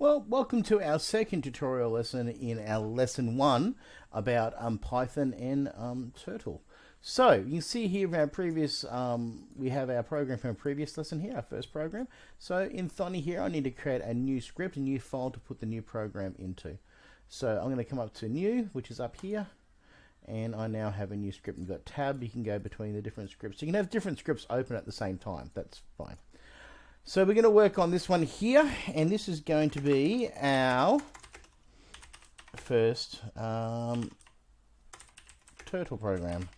Well, welcome to our second tutorial lesson in our lesson one about um, Python and um, Turtle. So you can see here our previous, um, we have our program from a previous lesson here, our first program. So in Thonny here, I need to create a new script, a new file to put the new program into. So I'm going to come up to new, which is up here. And I now have a new script. You've got tab, you can go between the different scripts. You can have different scripts open at the same time. That's fine. So we're going to work on this one here, and this is going to be our first um, turtle program.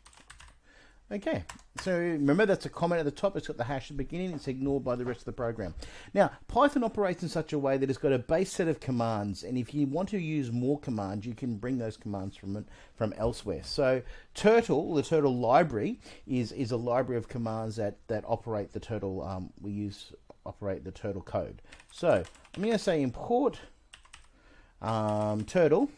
Okay, so remember that's a comment at the top, it's got the hash at the beginning, it's ignored by the rest of the program. Now, Python operates in such a way that it's got a base set of commands, and if you want to use more commands, you can bring those commands from from elsewhere. So Turtle, the Turtle library, is, is a library of commands that, that operate the Turtle, um, we use operate the Turtle code. So I'm going to say import um, Turtle,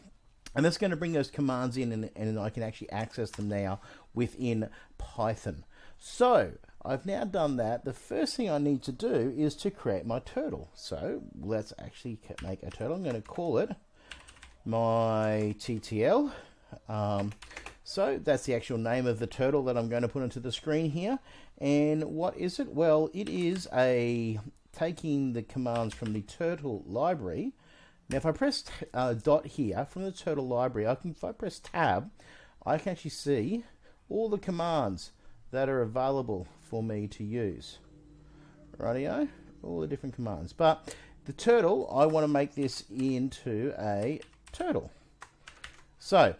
and that's going to bring those commands in and, and I can actually access them now within Python. So I've now done that. The first thing I need to do is to create my turtle. So let's actually make a turtle. I'm going to call it my TTL. Um, so that's the actual name of the turtle that I'm going to put into the screen here. And what is it? Well, it is a taking the commands from the turtle library now, if I press uh, dot here from the Turtle library, I can, if I press tab, I can actually see all the commands that are available for me to use. Rightio, all the different commands. But the turtle, I want to make this into a turtle. So,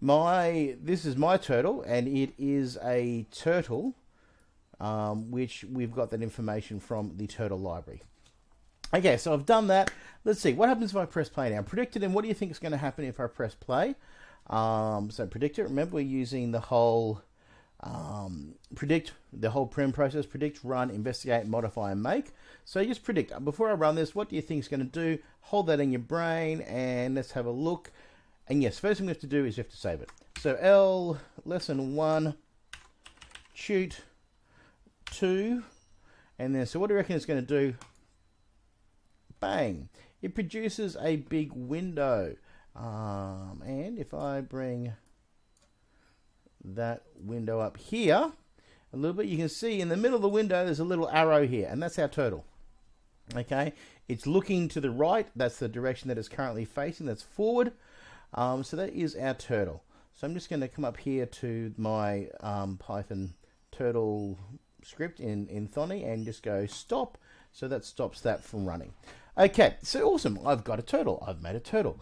my this is my turtle, and it is a turtle, um, which we've got that information from the turtle library. Okay, so I've done that. Let's see, what happens if I press play now? Predicted, and what do you think is going to happen if I press play? Um, so predict it. Remember, we're using the whole um, predict, the whole PRIMM process, predict, run, investigate, modify, and make. So just predict. Before I run this, what do you think is going to do? Hold that in your brain, and let's have a look. And yes, first thing we have to do is we have to save it. So L, lesson one, shoot, two, and then, so what do you reckon it's going to do? bang, it produces a big window. Um, and if I bring that window up here a little bit, you can see in the middle of the window there's a little arrow here, and that's our turtle. Okay, it's looking to the right, that's the direction that it's currently facing, that's forward. Um, so that is our turtle. So I'm just going to come up here to my um, Python turtle script in, in Thonny and just go stop. So that stops that from running. Okay, so awesome. I've got a turtle. I've made a turtle.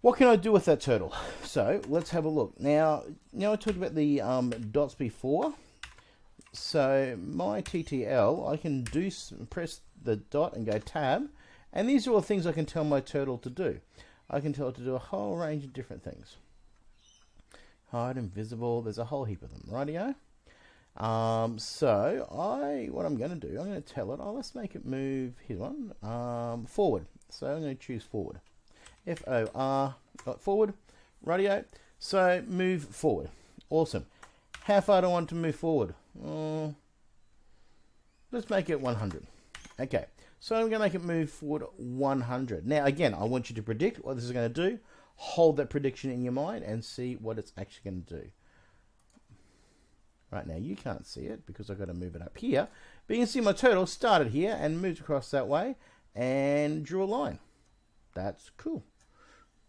What can I do with that turtle? So let's have a look. Now, now I talked about the um, dots before. So my TTL, I can do press the dot and go tab, and these are all things I can tell my turtle to do. I can tell it to do a whole range of different things. Hide, invisible, there's a whole heap of them, rightio? Um, so I, what I'm going to do, I'm going to tell it, oh, let's make it move, here's one, um, forward. So I'm going to choose forward. F-O-R, forward, radio. So move forward. Awesome. How far do I want to move forward? Uh, let's make it 100. Okay. So I'm going to make it move forward 100. Now, again, I want you to predict what this is going to do. Hold that prediction in your mind and see what it's actually going to do. Right now, you can't see it because I've got to move it up here. But you can see my turtle started here and moved across that way and drew a line. That's cool.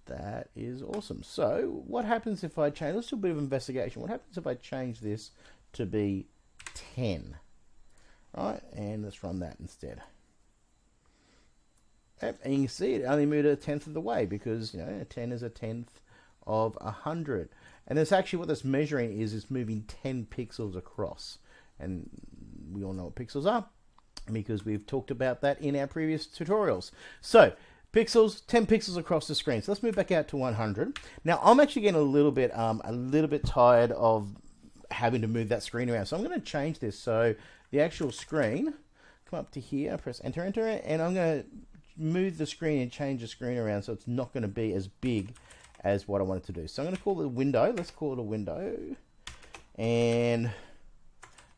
That is awesome. So what happens if I change, let's do a bit of investigation. What happens if I change this to be 10? Right, and let's run that instead. And you can see it only moved a tenth of the way because, you know, 10 is a tenth of a 100. And it's actually what this measuring is, it's moving 10 pixels across. And we all know what pixels are because we've talked about that in our previous tutorials. So, pixels, 10 pixels across the screen. So let's move back out to 100. Now, I'm actually getting a little bit, um, a little bit tired of having to move that screen around. So I'm going to change this. So the actual screen, come up to here, press enter, enter, and I'm going to move the screen and change the screen around so it's not going to be as big as what I wanted to do. So I'm going to call it a window. Let's call it a window. And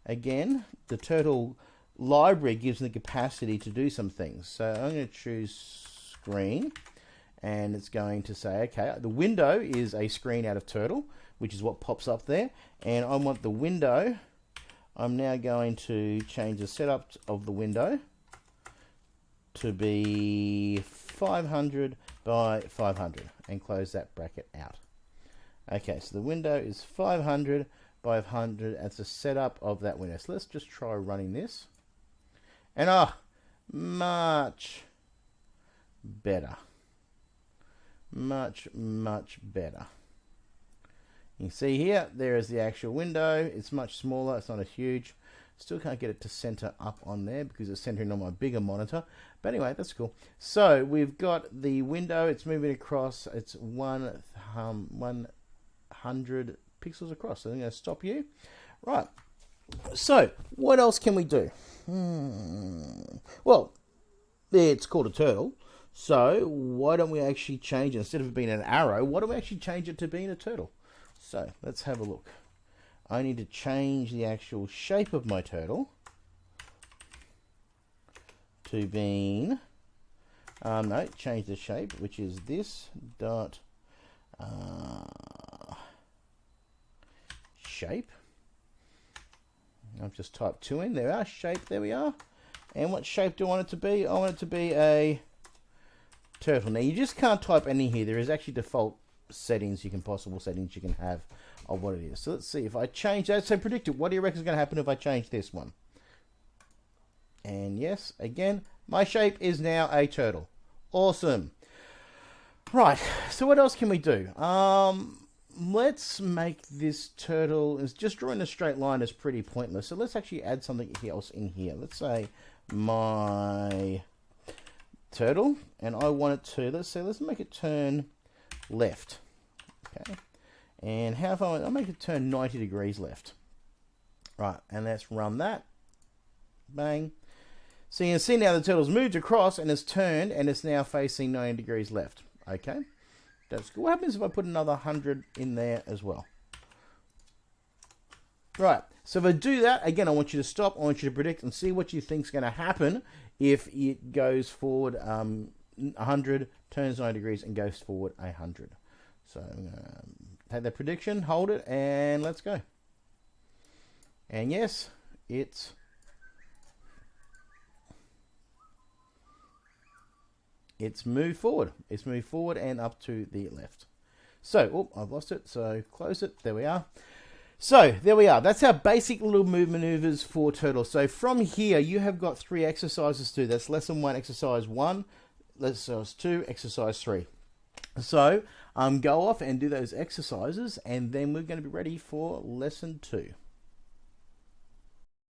again, the turtle library gives them the capacity to do some things. So I'm going to choose screen and it's going to say, okay, the window is a screen out of Turtle, which is what pops up there. And I want the window, I'm now going to change the setup of the window to be 500 by 500 and close that bracket out. Okay, so the window is 500 by 500 as a setup of that window. So let's just try running this. And ah, oh, much better. Much, much better. You see here, there is the actual window. It's much smaller. It's not a huge. Still can't get it to center up on there because it's centering on my bigger monitor. But anyway, that's cool. So we've got the window. It's moving across. It's one, um, 100 pixels across. So I'm going to stop you. Right. So what else can we do? Hmm. Well, it's called a turtle. So why don't we actually change it instead of being an arrow? Why don't we actually change it to being a turtle? So let's have a look. I need to change the actual shape of my turtle to being um, no change the shape which is this dot uh, shape. I've just typed two in. There are shape there we are. And what shape do I want it to be? I want it to be a turtle. Now you just can't type any here. There is actually default settings you can possible settings you can have of what it is. So let's see if I change that. So predict it. What do you reckon is going to happen if I change this one? And yes, again, my shape is now a turtle. Awesome. Right. So what else can we do? Um, let's make this turtle. Is just drawing a straight line is pretty pointless. So let's actually add something else in here. Let's say my turtle and I want it to, let's say, let's make it turn left. Okay. And how far, I'll make it turn 90 degrees left. Right, and let's run that. Bang. So you can see now the turtle's moved across and it's turned and it's now facing 90 degrees left. Okay. That's good. What happens if I put another 100 in there as well? Right. So if I do that, again, I want you to stop. I want you to predict and see what you think is going to happen if it goes forward um, 100, turns 90 degrees, and goes forward 100. So I'm going to take that prediction, hold it, and let's go. And yes, it's it's moved forward. It's moved forward and up to the left. So, oh, I've lost it. So close it. There we are. So there we are. That's our basic little move maneuvers for turtle. So from here, you have got three exercises to. That's lesson one, exercise one, lesson uh, two, exercise three. So um, go off and do those exercises, and then we're going to be ready for lesson two.